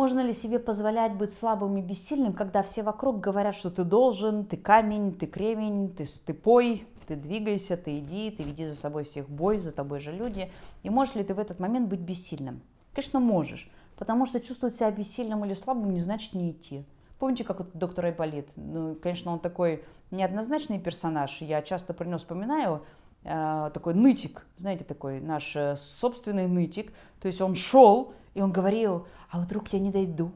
Можно ли себе позволять быть слабым и бессильным, когда все вокруг говорят, что ты должен, ты камень, ты кремень, ты, ты пой, ты двигайся, ты иди, ты веди за собой всех бой, за тобой же люди. И можешь ли ты в этот момент быть бессильным? Конечно, можешь, потому что чувствовать себя бессильным или слабым не значит не идти. Помните, как вот доктор Айболит? Ну, конечно, он такой неоднозначный персонаж. Я часто про него вспоминаю. Э, такой нытик, знаете, такой наш э, собственный нытик. То есть он шел, и он говорил, а вдруг я не дойду,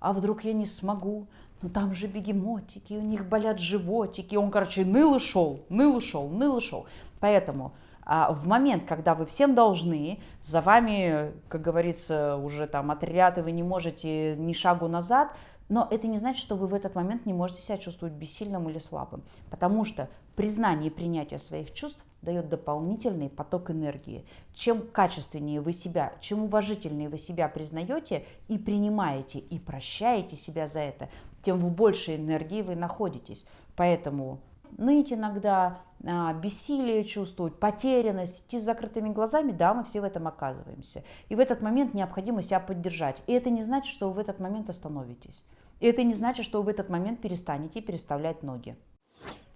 а вдруг я не смогу, ну там же бегемотики, у них болят животики. Он, короче, ныл и шел, ныл и шел, ныл и шел. Поэтому а в момент, когда вы всем должны, за вами, как говорится, уже там отряд, и вы не можете ни шагу назад, но это не значит, что вы в этот момент не можете себя чувствовать бессильным или слабым, потому что признание и принятие своих чувств дает дополнительный поток энергии. Чем качественнее вы себя, чем уважительнее вы себя признаете и принимаете, и прощаете себя за это, тем в большей энергии вы находитесь. Поэтому ныть иногда, а, бессилие чувствовать, потерянность, идти с закрытыми глазами, да, мы все в этом оказываемся. И в этот момент необходимо себя поддержать. И это не значит, что вы в этот момент остановитесь. И это не значит, что вы в этот момент перестанете переставлять ноги.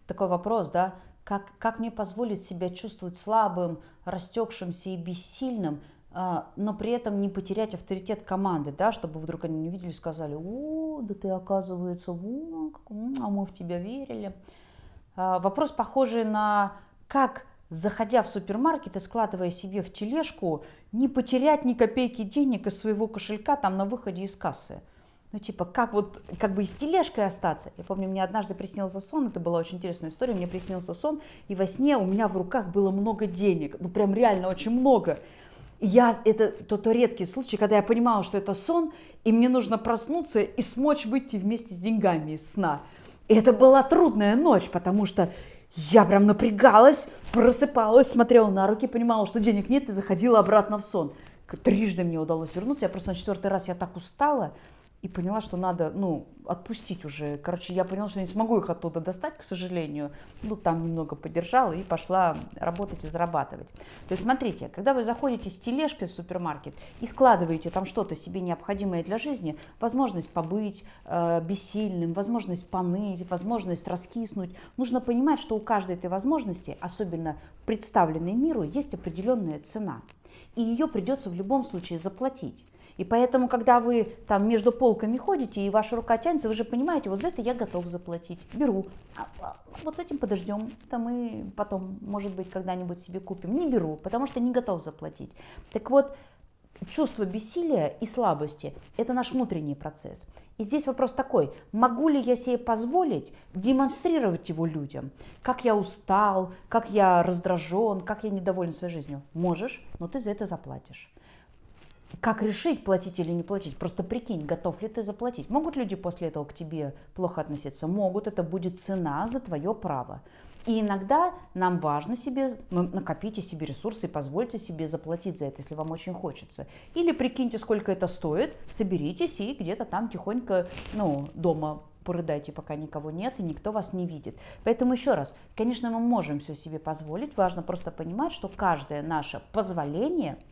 Такой вопрос, да, как, как мне позволить себя чувствовать слабым, растекшимся и бессильным, а, но при этом не потерять авторитет команды, да, чтобы вдруг они не увидели и сказали, о, да ты оказывается, во, а мы в тебя верили. А, вопрос похожий на как, заходя в супермаркет и складывая себе в тележку, не потерять ни копейки денег из своего кошелька там на выходе из кассы. Ну, типа, как вот, как бы и с тележкой остаться. Я помню, мне однажды приснился сон, это была очень интересная история, мне приснился сон, и во сне у меня в руках было много денег, ну, прям реально очень много. И я, это то, то редкий случай, когда я понимала, что это сон, и мне нужно проснуться и смочь выйти вместе с деньгами из сна. И это была трудная ночь, потому что я прям напрягалась, просыпалась, смотрела на руки, понимала, что денег нет, и заходила обратно в сон. Трижды мне удалось вернуться, я просто на четвертый раз я так устала, и поняла, что надо, ну, отпустить уже. Короче, я поняла, что не смогу их оттуда достать, к сожалению. Ну, там немного подержала и пошла работать и зарабатывать. То есть, смотрите, когда вы заходите с тележкой в супермаркет и складываете там что-то себе необходимое для жизни, возможность побыть э, бессильным, возможность поныть, возможность раскиснуть, нужно понимать, что у каждой этой возможности, особенно представленной миру, есть определенная цена. И ее придется в любом случае заплатить. И поэтому, когда вы там между полками ходите, и ваша рука тянется, вы же понимаете, вот за это я готов заплатить, беру. А, а вот с этим подождем, это мы потом, может быть, когда-нибудь себе купим. Не беру, потому что не готов заплатить. Так вот, чувство бессилия и слабости – это наш внутренний процесс. И здесь вопрос такой, могу ли я себе позволить демонстрировать его людям? Как я устал, как я раздражен, как я недоволен своей жизнью? Можешь, но ты за это заплатишь. Как решить, платить или не платить? Просто прикинь, готов ли ты заплатить. Могут люди после этого к тебе плохо относиться? Могут, это будет цена за твое право. И иногда нам важно себе, ну, накопите себе ресурсы и позвольте себе заплатить за это, если вам очень хочется. Или прикиньте, сколько это стоит, соберитесь и где-то там тихонько, ну, дома порыдайте, пока никого нет и никто вас не видит. Поэтому еще раз, конечно, мы можем все себе позволить, важно просто понимать, что каждое наше позволение –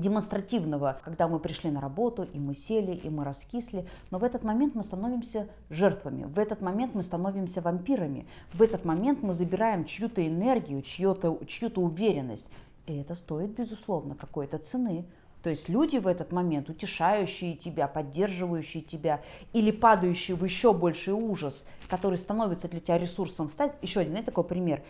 демонстративного, когда мы пришли на работу, и мы сели, и мы раскисли. Но в этот момент мы становимся жертвами, в этот момент мы становимся вампирами, в этот момент мы забираем чью-то энергию, чью-то чью уверенность. И это стоит, безусловно, какой-то цены. То есть люди в этот момент, утешающие тебя, поддерживающие тебя или падающие в еще больший ужас, который становится для тебя ресурсом стать. Еще один, знаете, такой пример.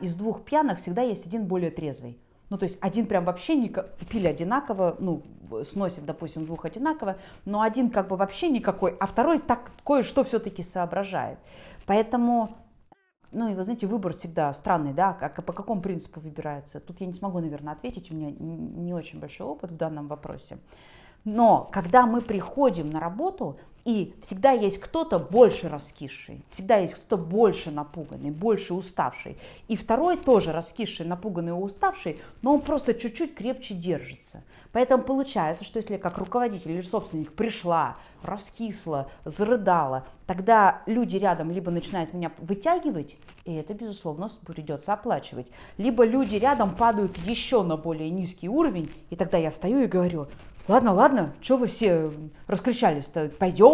Из двух пьяных всегда есть один более трезвый. Ну, то есть один прям вообще не пили одинаково, ну, сносит, допустим, двух одинаково, но один как бы вообще никакой, а второй так кое-что все-таки соображает. Поэтому, ну, и вы знаете, выбор всегда странный, да, как, по какому принципу выбирается. Тут я не смогу, наверное, ответить, у меня не очень большой опыт в данном вопросе. Но когда мы приходим на работу, и всегда есть кто-то больше раскисший, всегда есть кто-то больше напуганный, больше уставший. И второй тоже раскисший, напуганный уставший, но он просто чуть-чуть крепче держится. Поэтому получается, что если как руководитель или собственник пришла, раскисла, зарыдала, тогда люди рядом либо начинают меня вытягивать, и это, безусловно, придется оплачивать, либо люди рядом падают еще на более низкий уровень, и тогда я встаю и говорю, ладно, ладно, что вы все раскричались-то, пойдем.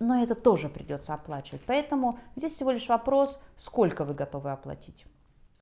Но это тоже придется оплачивать. Поэтому здесь всего лишь вопрос, сколько вы готовы оплатить.